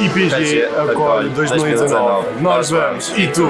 IPG acolhe 2019. Nós vamos. E tu?